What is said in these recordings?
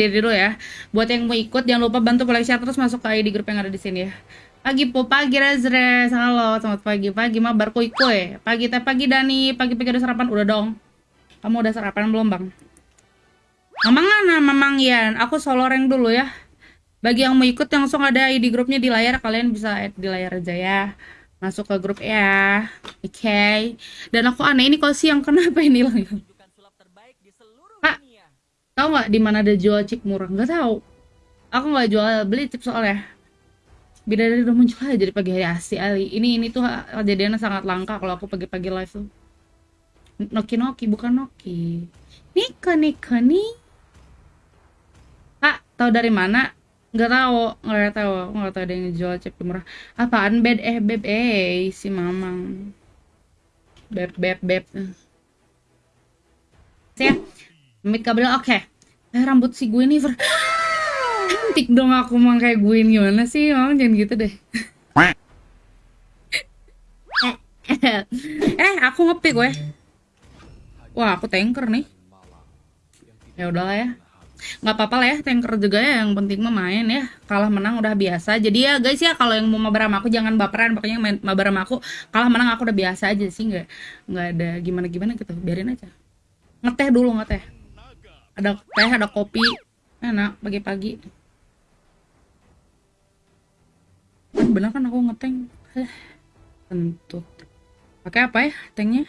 diri dulu ya. Buat yang mau ikut jangan lupa bantu like share terus masuk ke ID grup yang ada di sini ya. Pagi po, pagi Rezres, halo, selamat pagi, pagi mabar kuy kuy. Pagi teh pagi Dani, pagi pagi udah sarapan udah dong. Kamu udah sarapan belum bang? Mamang mana, Mamang Yan? Aku solo rank dulu ya. Bagi yang mau ikut langsung ada ID grupnya di layar, kalian bisa add di layar aja ya. Masuk ke grup ya, oke. Okay. Dan aku aneh ini kalau siang kenapa ini lang? Tahu nggak di mana ada jual chip murah? Nggak tahu. Aku nggak jual beli chip soalnya. Bidadari udah muncul aja jadi pagi hari asli Ali. Ini ini tuh kejadiannya sangat langka kalau aku pagi-pagi live tuh. Noki Noki bukan Noki. Nika Nika nih. Pak, tahu dari mana? Nggak tahu, nggak tahu, nggak tahu ada yang jual chip murah. Apaan bed eh beb eh si Mamang. Beb beb beb. Ya, Mid kabel oke. Okay. Eh, rambut si gue nih cantik dong aku mau kayak gue gimana sih? Mamang jangan gitu deh. eh, aku ngepick gue. Wah, aku tanker nih. Ya udahlah ya. Nggak apa-apa lah ya tanker juga ya. Yang penting mah main ya. Kalah menang udah biasa. Jadi ya guys ya kalau yang mau mabar sama aku jangan baperan. Pokoknya main mabar sama aku kalah menang aku udah biasa aja sih. Nggak nggak ada gimana gimana gitu. Biarin aja. Ngeteh dulu ngeteh ada teh ada kopi. Enak pagi-pagi. Kan bener kan aku ngeteng kentut pakai apa ya tehnya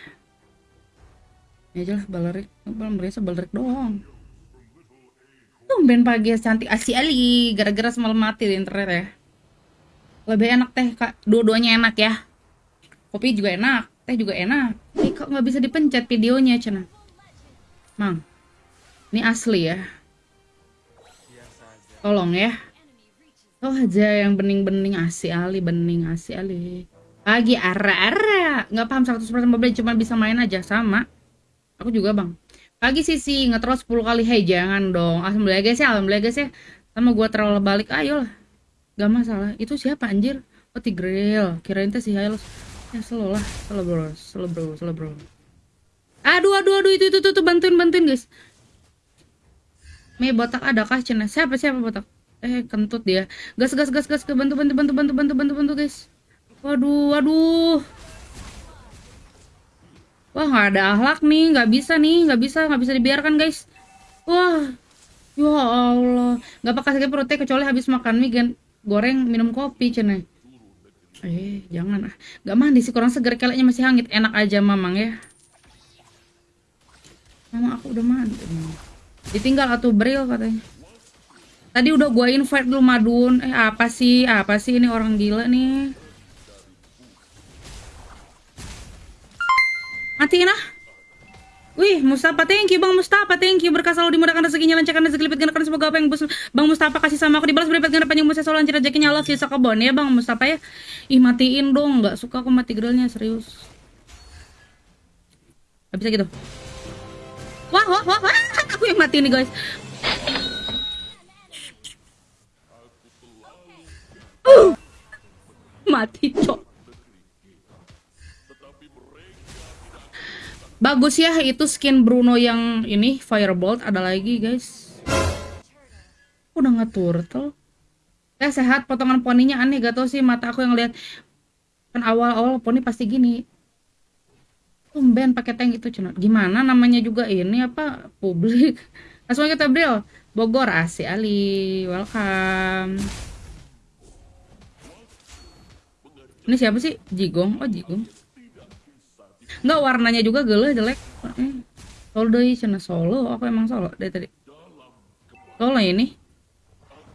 ya aja lah balerik belum berasa balerik doang. Tumben pagi cantik. Asli ali gara-gara semalam mati di internet ya. Lebih enak teh kak. Dua-duanya enak ya. Kopi juga enak teh juga enak. Eh kok nggak bisa dipencet videonya cina? Mang ini asli ya tolong ya Oh aja yang bening-bening asli ali bening asli ali pagi ara-ara nggak paham 100% mobil cuma bisa main aja sama aku juga bang Pagi sisi ngetrol 10 kali. Hei jangan dong. Alhamdulillah guys ya. Alhamdulillah guys ya. Sama gua troll balik. Ayo lah. Gak masalah. Itu siapa anjir? Oh Tigril. Kirain teh si Hylos. Ya slow lah. Slow bro. Slow bro. Slow bro. Aduh aduh aduh itu itu tuh bantuin bantuin guys. Me botak ada kah cina? Siapa siapa botak? Eh kentut dia. Gas gas gas gas ke bantu bantu bantu bantu bantu bantu bantu guys. Waduh waduh. Wah nggak ada ahlak nih, nggak bisa nih, nggak bisa, nggak bisa dibiarkan guys. Wah, ya Allah, nggak pakai sakit perutnya kecuali habis makan mie goreng minum kopi cene. Eh jangan ah, nggak mandi sih kurang segar keleknya masih hangit, enak aja mamang ya. Mama aku udah mandi. Ditinggal atau bril katanya. Tadi udah gua invite dulu Madun. Eh apa sih? Apa sih ini orang gila nih? Matiin ah. Wih, Mustafa thank you Bang Mustafa thank you berkah selalu dimudahkan rezekinya lancarkan rezeki lipat gandakan semoga apa yang Bang Mustafa kasih sama aku dibalas berlipat ganda panjang umur selalu lancar rezekinya Allah sisa kebon ya Bang Mustafa ya. Ih matiin dong, nggak suka aku mati grillnya serius. Gak bisa gitu. Wah, wah, wah, wah, aku yang mati nih guys. Uh, mati cok. Bagus ya itu skin Bruno yang ini Firebolt ada lagi guys. Udah nggak turtle. Eh sehat potongan poninya aneh gak tau sih mata aku yang lihat kan awal-awal poni pasti gini. Tumben pakai tank itu cina. Gimana namanya juga ini apa publik. Langsung kita bro. Bogor asik Ali. Welcome. Ini siapa sih? Jigong. Oh Jigong. Enggak warnanya juga geleh jelek. Eh, solo deh cina solo. Aku emang solo dari tadi. Solo ini.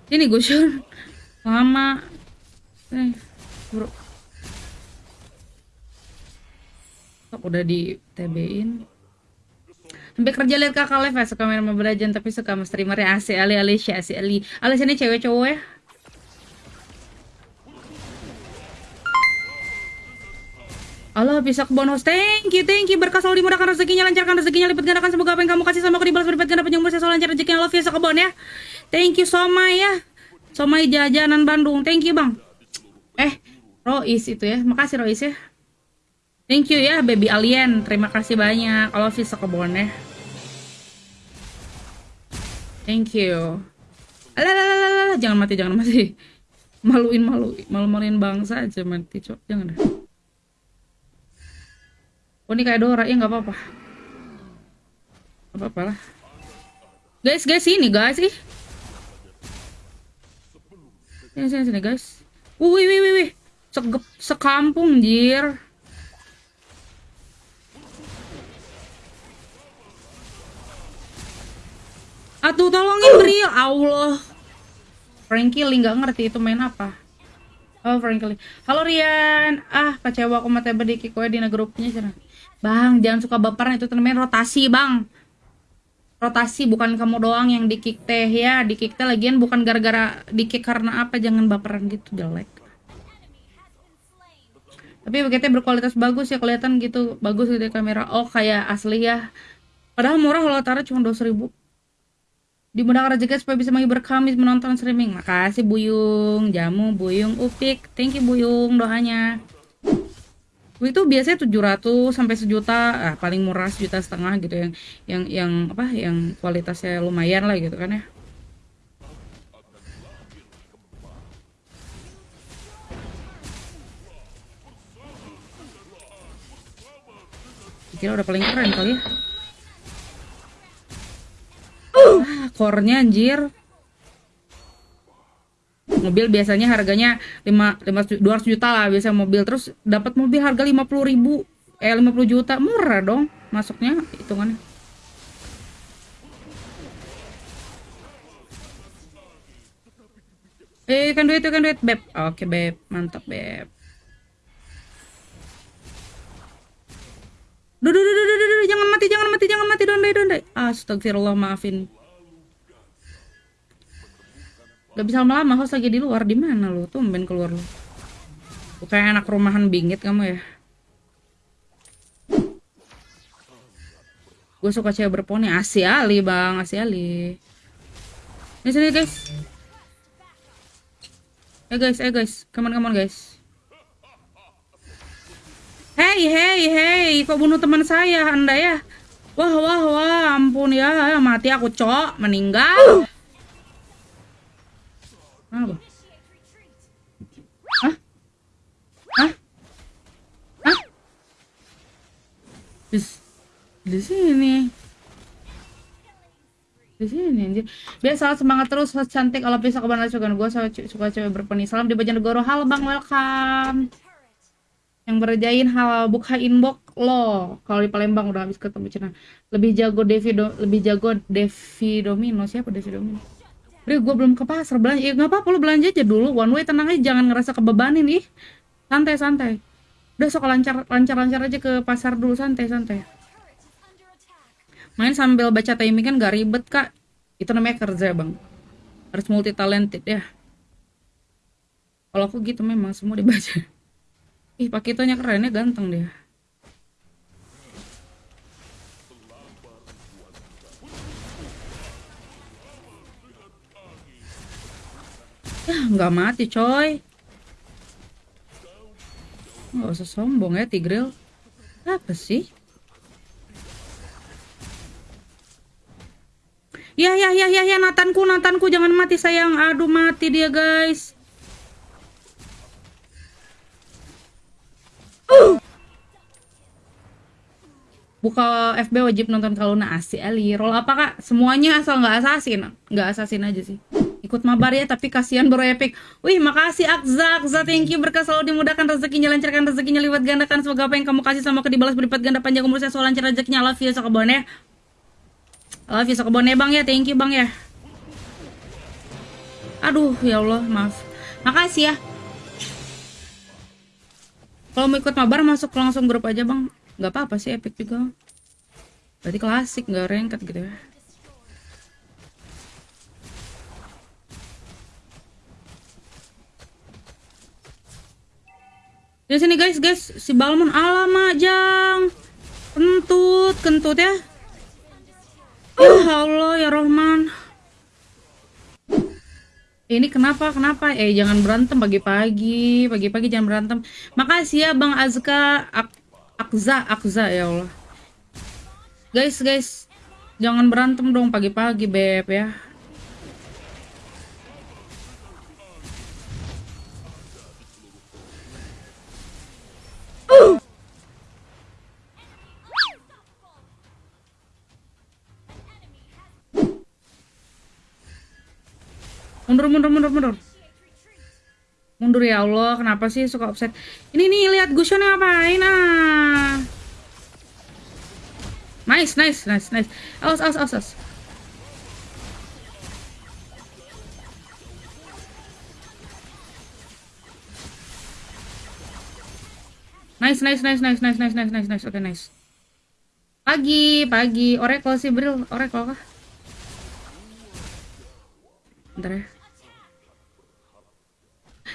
Ini gue sure. Lama. Eh, bro. Udah di TB-in. Sampai kerja lihat kakak live ya, suka main Mobile Legends tapi suka sama streamer ya Asi Ali Alicia Asi Ali. Alicia ini cewek cowok ya? Allah bisa ke bonus. Thank you, thank you. Berkah selalu dimudahkan rezekinya, lancarkan rezekinya, lipat gandakan semoga apa yang kamu kasih sama aku dibalas berlipat ganda panjang umur selalu lancar rezekinya. Love you sekebon ya. Thank you Somai ya. Somai jajanan Bandung. Thank you, Bang. Eh, Rois itu ya. Makasih Rois ya. Thank you ya baby alien. Terima kasih banyak. Love you sekebon ya. Thank you. Alah, jangan mati, jangan mati. Maluin, malu, malu-maluin bangsa aja mati, cok. Jangan deh. Oh, ini kayak Dora, ya nggak apa-apa. Nggak apa-apa lah. Guys, guys, sini guys, ih. Sini, sini, sini guys. Wih, wih, wih, wih. Sekampung, jir. Atuh tolongin Bri, Allah. Frankie Lee nggak ngerti itu main apa. Oh Frankie Lee. Halo Rian. Ah kecewa aku mati di kikoe di grupnya sana. Bang jangan suka baperan itu namanya rotasi bang. Rotasi bukan kamu doang yang di kick teh ya. Di kick teh lagian bukan gara-gara di kick karena apa jangan baperan gitu jelek. Tapi begitu berkualitas bagus ya kelihatan gitu bagus gitu kamera. Oh kayak asli ya. Padahal murah kalau taruh cuma 2000 ribu dimudahkan rezeki supaya bisa menghibur kami menonton streaming. Makasih Buyung, Jamu, Buyung, Upik. Thank you Buyung doanya. Itu biasanya 700 sampai sejuta, ah, paling murah sejuta setengah gitu yang yang yang apa yang kualitasnya lumayan lah gitu kan ya. Kira udah paling keren kali ya. Core-nya anjir. Mobil biasanya harganya 5 5 200 juta lah biasa mobil terus dapat mobil harga 50 ribu eh 50 juta murah dong masuknya hitungannya. Eh, kan duit, kan duit, beb. Oke, beb. Mantap, beb. Duh, duh, duh, duh, duh, duh, jangan mati, jangan mati, jangan mati, dondai, dondai. Astagfirullah, maafin. Gak bisa lama-lama, harus lagi di luar. Di mana lu? Tumben keluar lu. Bukan anak rumahan bingit kamu ya. Gue suka cewek berponi. Asi Ali, bang. Asi Ali. Ini sini, guys. Eh, guys. Eh, guys. Come on, guys. Hey, hey, hey. Kok bunuh teman saya, anda ya? Wah, wah, wah. Ampun ya. Mati aku, cok. Meninggal. Apa? Hah? Hah? Di, sini. Di sini anjir. Biasa semangat terus cantik kalau bisa ke bandara juga gue suka, suka cewek berpeni. Salam di Bojonegoro. Halo Bang, welcome. Yang berjain hal buka inbox lo. Kalau di Palembang udah habis ketemu Cina. Lebih jago Devi lebih jago Devi Domino. Siapa Devi Domino? Ri, gue belum ke pasar belanja. Ya nggak apa-apa lu belanja aja dulu. One way tenang aja, jangan ngerasa kebebanin nih. Santai santai. Udah sok lancar lancar lancar aja ke pasar dulu santai santai. Main sambil baca timing kan gak ribet kak. Itu namanya kerja bang. Harus multi talented ya. Kalau aku gitu memang semua dibaca. Ih, pakitonya kerennya ganteng dia. Nggak mati coy. Nggak usah sombong ya, Tigril. Apa sih? Ya, ya, ya, ya, ya, Natanku, Natanku, jangan mati sayang. Aduh, mati dia, guys. Buka FB wajib nonton kalau asik Ali. Roll apa kak? Semuanya asal nggak asasin, nggak asasin aja sih ikut mabar ya tapi kasihan baru epic. Wih makasih Akza. Akza thank you. Berkah selalu dimudahkan rezekinya lancarkan rezekinya lipat gandakan. Semoga apa yang kamu kasih sama ke dibalas berlipat ganda panjang umur saya. Soal lancar rezekinya. Love you sokebon ya love you sokebon ya bang ya. Thank you bang ya. Aduh ya Allah maaf. Makasih ya. Kalau mau ikut mabar masuk langsung grup aja bang. Nggak apa-apa sih epic juga. Berarti klasik nggak rengket gitu ya Di sini guys, guys, si Balmon alamak jang. Kentut, kentut ya. Ya Allah ya Rohman. Ini kenapa? Kenapa? Eh jangan berantem pagi-pagi, pagi-pagi jangan berantem. Makasih ya Bang Azka, Ak Akza, Akza ya Allah. Guys, guys, jangan berantem dong pagi-pagi beb ya. Mundur, mundur, mundur, mundur. Mundur ya Allah, kenapa sih suka offset? Ini nih, lihat Gusion ngapain ah. Nice, nice, nice, nice. Awas, awas, awas, awas. Nice, nice, nice, nice, nice, nice, nice, nice, nice. Oke, okay, nice. Pagi, pagi. Oracle sih, Bril. Oracle kah? Bentar ya.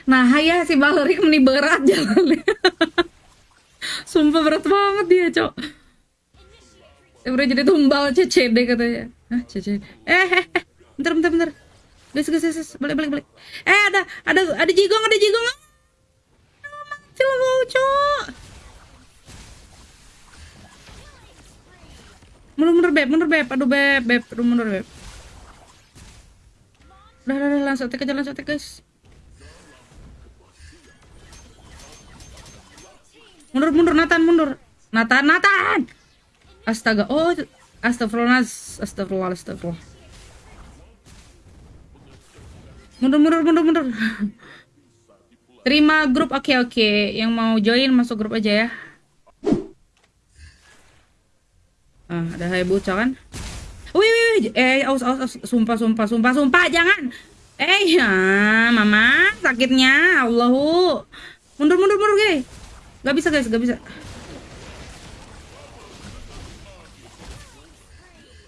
Nah, ya si Valerie meni berat jalannya. Sumpah berat banget dia, Cok. Udah jadi tumbal CCD katanya. Hah, CCD. Eh, eh, eh. Bentar, bentar, bentar. Guys, guys, guys, balik, balik, balik. Eh, ada, ada, ada jigong, ada jigong. Mati lo mau, Cok. Mundur, mundur, beb, mundur, beb. Aduh, beb, beb. Mundur, beb. Udah, udah, udah, langsung aja, langsung tek, guys. Mundur, mundur, Nathan, mundur. Nathan, Nathan! Astaga, oh, astagfirullah, astagfirullah, astagfirullah. Mundur, mundur, mundur, mundur. Terima grup, oke, okay, oke. Okay. Yang mau join, masuk grup aja ya. Ah, ada hai bocah kan? Wih, wih, wih, eh, aus, aus, aus, sumpah, sumpah, sumpah, sumpah, jangan. Eh, ya, mama, sakitnya, Allahu. Mundur, mundur, mundur, guys. Gak bisa, guys, gak bisa.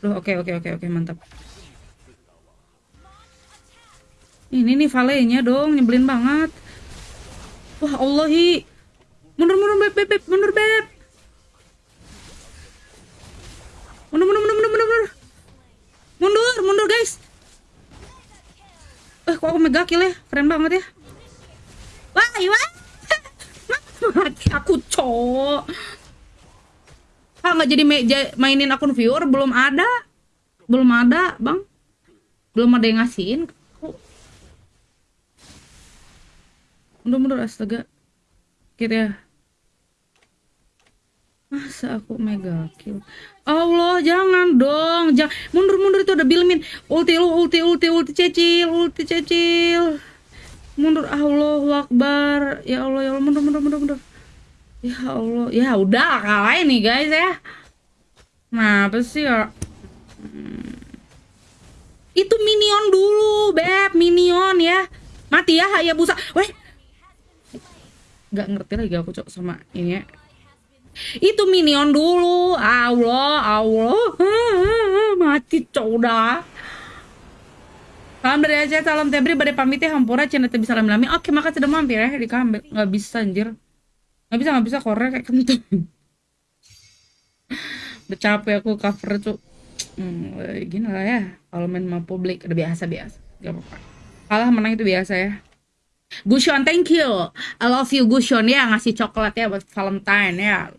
Duh, oke, okay, oke, okay, oke, okay, oke, mantap. Ini nih valenya dong, nyebelin banget. Wah, Allahi. Mundur, mundur, beb, beb, beb, mundur, beb. Mundur, mundur, mundur, mundur, mundur, mundur. Mundur, mundur, guys. Eh, kok aku mega kill ya? Keren banget ya. Wah, wah. Mati aku, cok. Ah, nggak jadi mainin akun viewer? Belum ada. Belum ada, bang. Belum ada yang ngasihin. Mundur, mundur, astaga. Gitu ya. Masa aku mega kill? Allah, jangan dong. Jangan. Mundur, mundur itu ada bilmin. Ulti lu, ulti, ulti, ulti cecil, ulti cecil. Mundur, Allah Akbar. Ya Allah, ya Allah, mundur, mundur, mundur, mundur. Ya Allah, ya udah kalah nih guys ya. Nah, apa sih ya? Hmm. Itu minion dulu, beb, minion ya. Mati ya, ya busa. Weh, nggak ngerti lagi aku cok sama ini ya itu minion dulu Allah Allah mati cok udah Salam dari Aceh, salam Tebri, badai pamit ya Hampura, channel bisa salam lami. Oke, makasih sudah mampir ya di kambil. Nggak bisa anjir. Nggak bisa, nggak bisa korek kayak kentut. udah capek aku cover cok. Hmm, gini lah ya. Kalau main sama publik udah biasa biasa. Gak apa-apa. Kalah menang itu biasa ya. Gushon, thank you. I love you Gushon ya ngasih coklat ya buat Valentine ya.